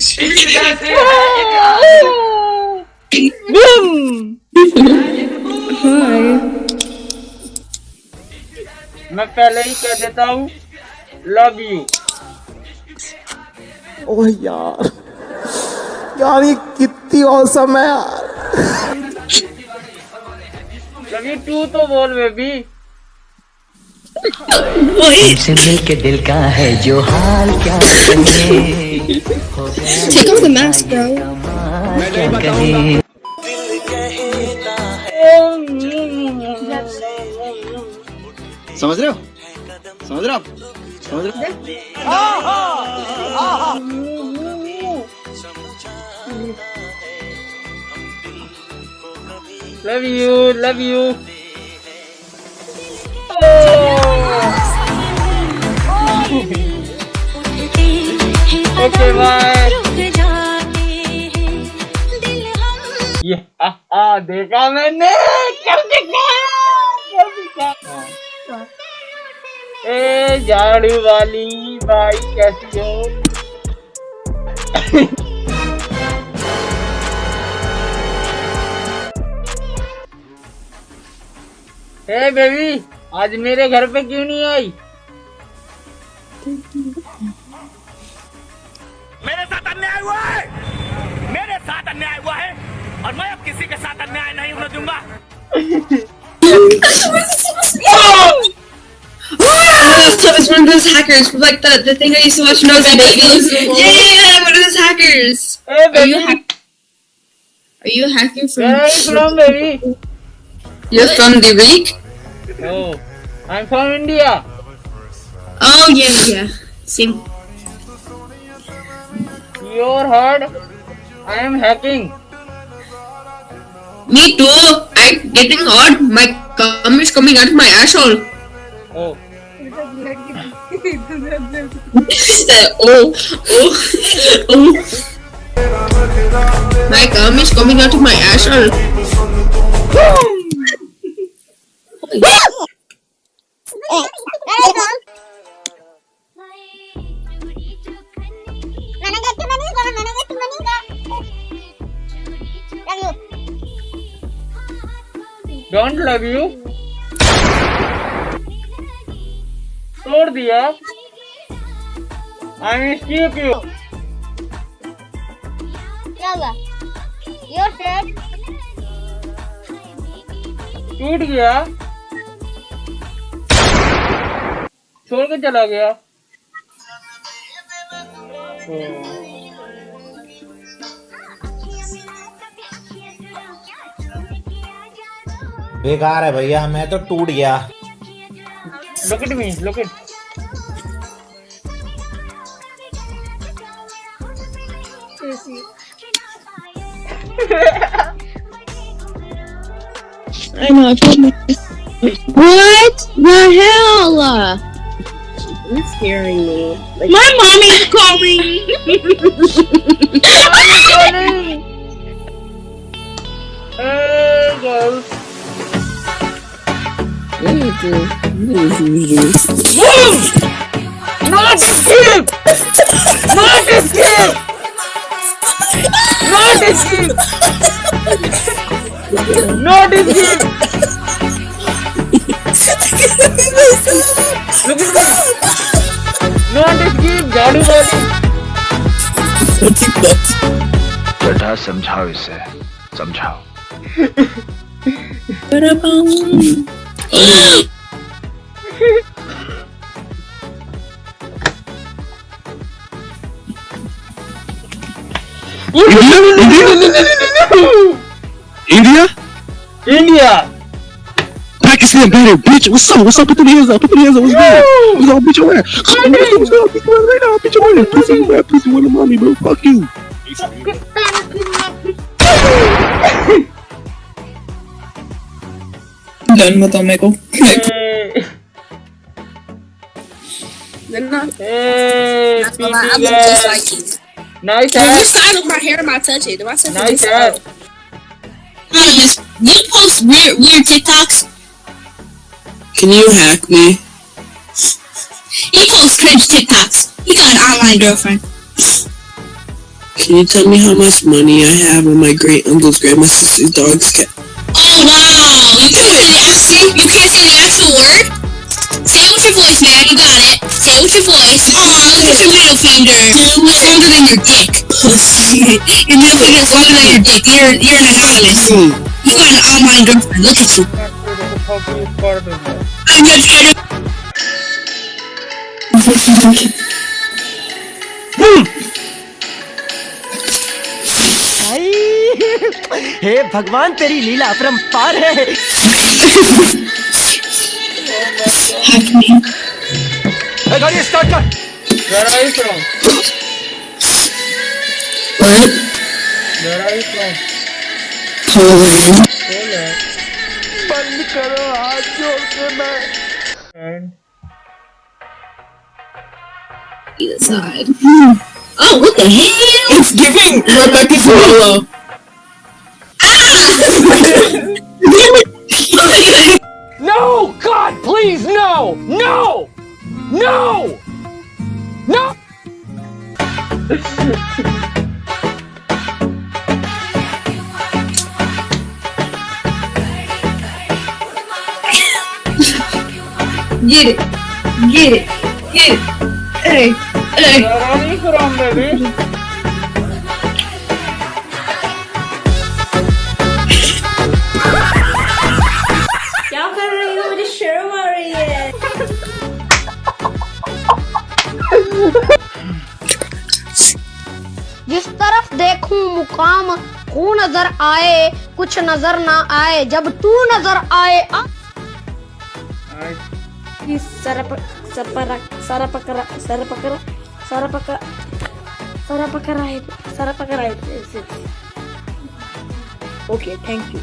मैं पहले ही कह देता हूँ लव यू ओह यार यार ये कितनी औसम है यार। लव यू टू तो बोल बेबी तुमसे मिलके दिल का है जो हाल क्या कहे Take off the mask, bro. क्या कहे समझ रहे हो? समझ रहे हो समझ रहे हो? Love you love you okay bye ये आ, आ देखा मैंने। कर दिखाया कर दिखाया ए झाड़ू वाली भाई कैसी हो? ए बेबी आज मेरे घर पे क्यों नहीं आई? मेरे साथ अन्याय हुआ है मेरे साथ अन्याय हुआ है और मैं अब किसी के साथ अन्याय नहीं होने दूंगा Oh, so it's one of those hackers from like the, the thing I used to watch when I was a baby. Yeah, yeah, yeah, one of those hackers. A Are you baby hack? Are you a hacker Where are you from? from baby You're from the Reek? No, I'm from India. Oh yeah, yeah. Same. Your heard? I am hacking. Me too. I'm getting hot. My cum is coming out of my asshole. Oh, oh, oh, oh. My cum is coming out of my asshole. Don't love you तोड़ दिया। I miss you क्यों? क्या your said टूट गया। छोड़ के चला गया। तो... बेकार है भैया मैं तो टूट गया Look at me. Look at. I know. I told me. What the hell? It's scaring me. My mommy's calling. बेटा समझाओ इसे समझाओ India? India! Pakistan better, bitch. What's up? What's up? Put them hands up. Put them hands up. What's good? What's up? Bitch, your ass. What's up? What's up? Bitch, your ass right now. Bitch, your ass. Pussy. Pussy, the mommy, bro. Fuck you. Done with Omegle. Hey! Hey! That's what I, I PT look just girl. like you. Nice When you hat! side of my hair, my touch it. Do I touch Nice it? hat! Honest, you post weird, weird TikToks. Can you hack me? He posts cringe TikToks. He got an online girlfriend. Can you tell me how much money I have on my great uncle's grandma sister's dog's cat? your voice, man. You got it. Say it with your voice. Aw, look at your middle finger. It's longer than your dick. your middle finger is longer than your dick. You're you're an anonymous. You got an online girlfriend. Look at you. I'm gonna try to. हे भगवान तेरी लीला अपरंपार है गाड़ी start कर Where are you from? What? Where are you from? Poland. Poland. बंद करो हाथ जोड़ के मैं And Either side. Oh, what the hell? It's giving Rebecca Zorlo. No! God, please, no! No! No! No! Get it. Get it. Get it. Hey. Hey. जिस तरफ़ देखूँ मुकाम हूँ नज़र आए कुछ नज़र ना आए। जब तू नज़र आए आ- सरप सरपरा सरपकरा सरपकरा सरपका सरपकरा सरपकरा ओके थैंक यू